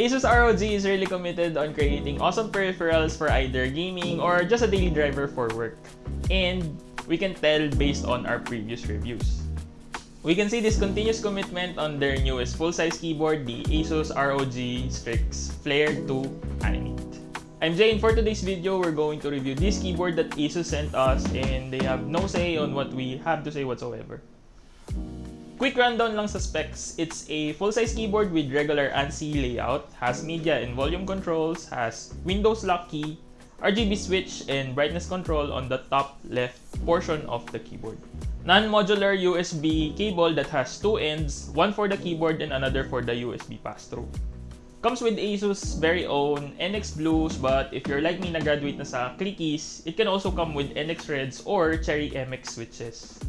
ASUS ROG is really committed on creating awesome peripherals for either gaming or just a daily driver for work. And we can tell based on our previous reviews. We can see this continuous commitment on their newest full-size keyboard, the ASUS ROG Strix Flare 2 Animate. I'm Jay and for today's video, we're going to review this keyboard that ASUS sent us and they have no say on what we have to say whatsoever. Quick rundown lang sa specs, it's a full-size keyboard with regular ANSI layout, has media and volume controls, has Windows lock key, RGB switch, and brightness control on the top left portion of the keyboard. Non-modular USB cable that has two ends, one for the keyboard and another for the USB pass-through. Comes with ASUS very own NX Blues but if you're like me na graduate na sa clickies, it can also come with NX Reds or Cherry MX switches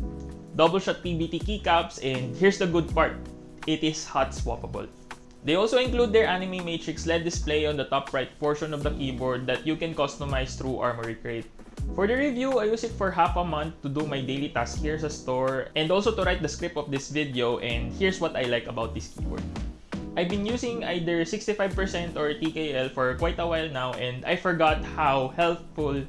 double shot PBT keycaps, and here's the good part, it is hot swappable. They also include their Anime Matrix LED display on the top right portion of the keyboard that you can customize through Armoury Crate. For the review, I use it for half a month to do my daily task here sa store and also to write the script of this video and here's what I like about this keyboard. I've been using either 65% or TKL for quite a while now and I forgot how helpful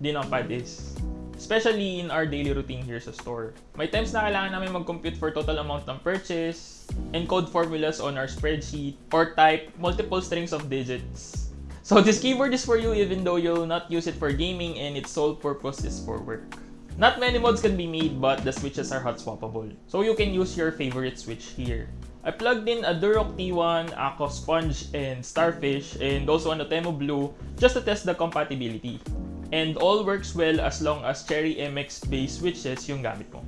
the numpad is especially in our daily routine here sa store. May times na kailangan namin mag-compute for total amount ng purchase, encode formulas on our spreadsheet, or type multiple strings of digits. So this keyboard is for you even though you'll not use it for gaming and its sole purpose is for work. Not many mods can be made but the switches are hot swappable. So you can use your favorite switch here. I plugged in a Durock T1, Aqua Sponge, and Starfish, and also an Otemo Blue just to test the compatibility and all works well as long as Cherry MX base switches yung gamit mo.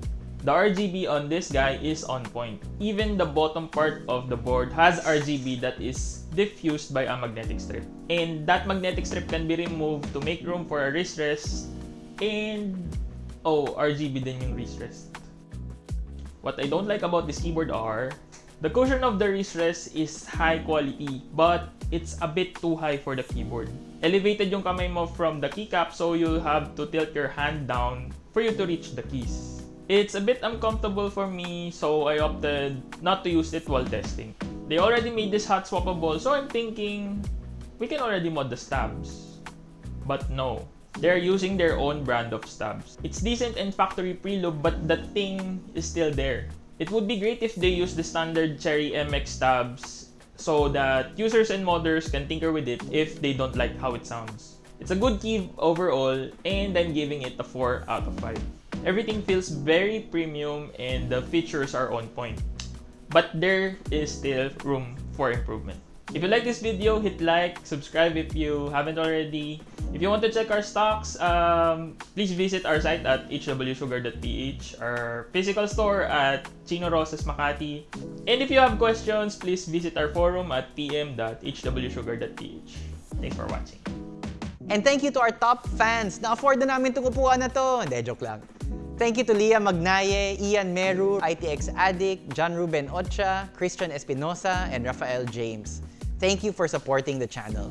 The RGB on this guy is on point. Even the bottom part of the board has RGB that is diffused by a magnetic strip. And that magnetic strip can be removed to make room for a wrist rest and oh, RGB din yung wrist rest. What I don't like about this keyboard are the cushion of the wrist rest is high quality but it's a bit too high for the keyboard elevated yung kamay mo from the keycap so you have to tilt your hand down for you to reach the keys. It's a bit uncomfortable for me so I opted not to use it while testing. They already made this hot swappable so I'm thinking we can already mod the stabs. But no, they're using their own brand of stabs. It's decent and factory preload but the thing is still there. It would be great if they use the standard Cherry MX stabs so that users and modders can tinker with it if they don't like how it sounds. It's a good key overall and I'm giving it a 4 out of 5. Everything feels very premium and the features are on point. But there is still room for improvement. If you like this video, hit like, subscribe if you haven't already. If you want to check our stocks, um, please visit our site at hwsugar.ph, our physical store at Chino Rosas Makati. And if you have questions, please visit our forum at pm.hwsugar.ph. Thanks for watching. And thank you to our top fans. Na-afford na namin itong upuan na to. Hindi, joke lang. Thank you to Leah Magnaye, Ian Meru, ITX Addict, John Ruben Ocha, Christian Espinosa, and Rafael James. Thank you for supporting the channel.